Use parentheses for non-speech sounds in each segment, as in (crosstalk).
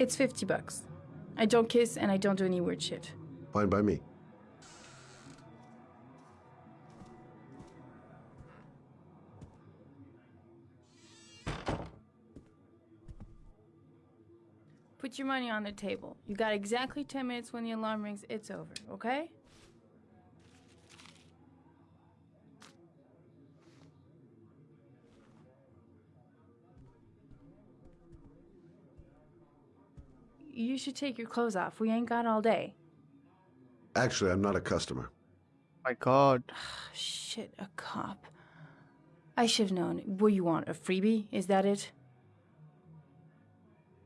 It's 50 bucks. I don't kiss and I don't do any weird shit. Fine by me. Put your money on the table. You got exactly 10 minutes when the alarm rings. It's over, okay? You should take your clothes off. We ain't got all day. Actually, I'm not a customer. My God. Shit, a cop. I should have known. What you want? A freebie? Is that it?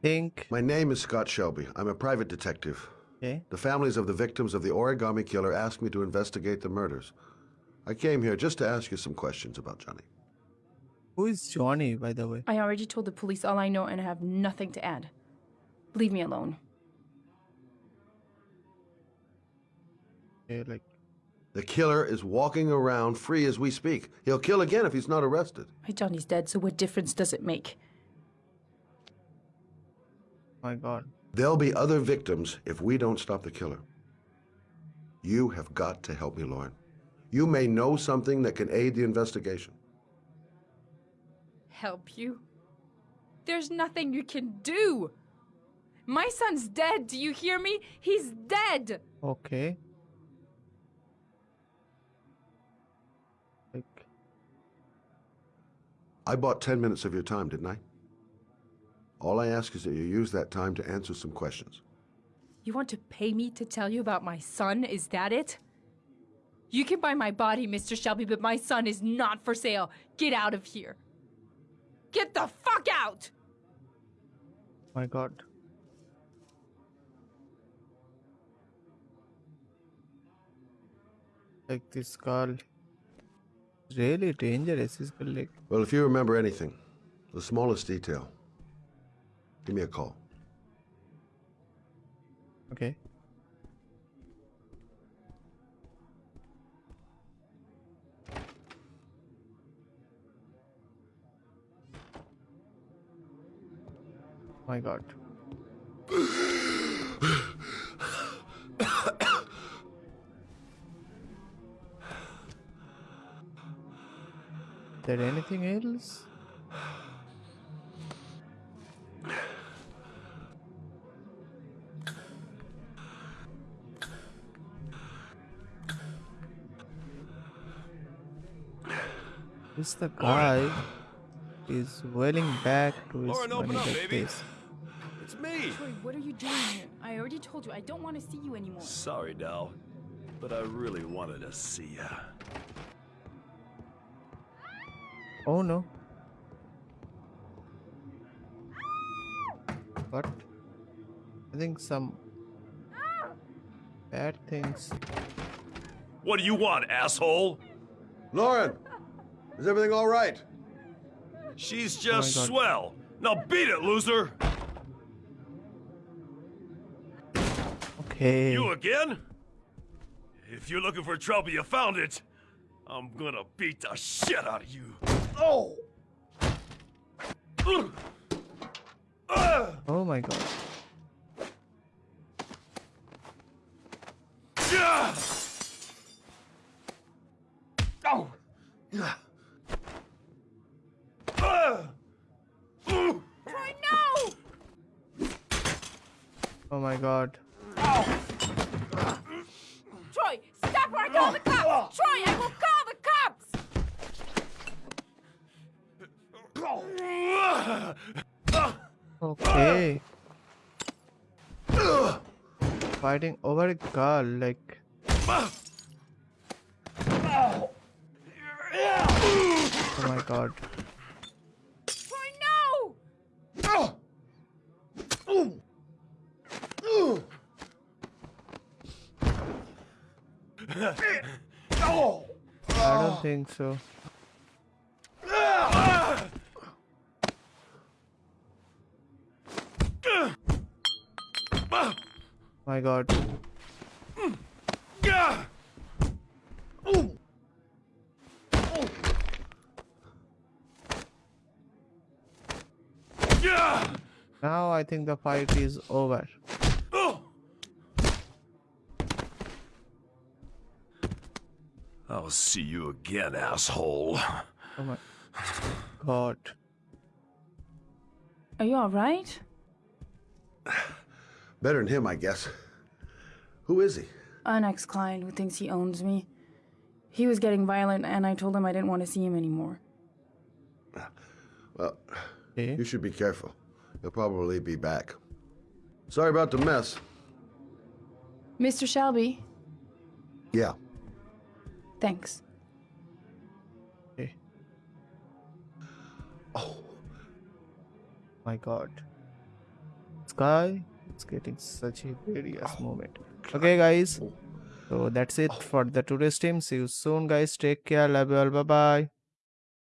Think. My name is Scott Shelby. I'm a private detective. Okay. The families of the victims of the origami killer asked me to investigate the murders. I came here just to ask you some questions about Johnny. Who is Johnny, by the way? I already told the police all I know and I have nothing to add. Leave me alone. Okay, like, The killer is walking around free as we speak. He'll kill again if he's not arrested. My Johnny's dead, so what difference does it make? my God. There'll be other victims if we don't stop the killer. You have got to help me, Lauren. You may know something that can aid the investigation. Help you? There's nothing you can do! My son's dead, do you hear me? He's dead! Okay. Like, I bought 10 minutes of your time, didn't I? All I ask is that you use that time to answer some questions. You want to pay me to tell you about my son? Is that it? You can buy my body, Mr. Shelby, but my son is not for sale. Get out of here. Get the fuck out! my God. Like this girl. Really dangerous. This girl, like, Well, if you remember anything, the smallest detail, give me a call. okay. Oh my God. There anything else? This the guy is wailing back to his Lauren, open money up, like baby. this. It's me! Troy, what are you doing here? I already told you, I don't want to see you anymore. Sorry, Dal, but I really wanted to see ya. Oh no. What? I think some bad things. What do you want, asshole? Lauren! Is everything all right? She's oh just Oh swell. Now beat it, loser! Okay. You again? If you're looking for trouble, you found it. I'm gonna beat the shit out of you. Oh! Ugh. Ugh. Oh my god. Yeah. Oh! Ugh. Ugh. Troy, no! Oh my god. Troy, stop or I call the cops! Troy, I will call the cops! Okay. Fighting over a girl like Oh my god. Troy, no! I don't think so. My god. Yeah. Yeah. Now I think the fight is over. Oh! I'll see you again, asshole. Oh my god. Are you alright? (sighs) (sighs) (sighs) (laughs) Better than him, I guess. Who is he? An ex client who thinks he owns me. He was getting violent, and I told him I didn't want to see him anymore. Well, Okay. you should be careful. He'll probably be back. Sorry about the mess. Mr. Shelby, Yeah. thanks. okay. Oh, My god. This is getting such a various ah. moment. Okay guys. So that's it oh. for the today's stream. See you soon guys. Take care. Love you all. Bye bye.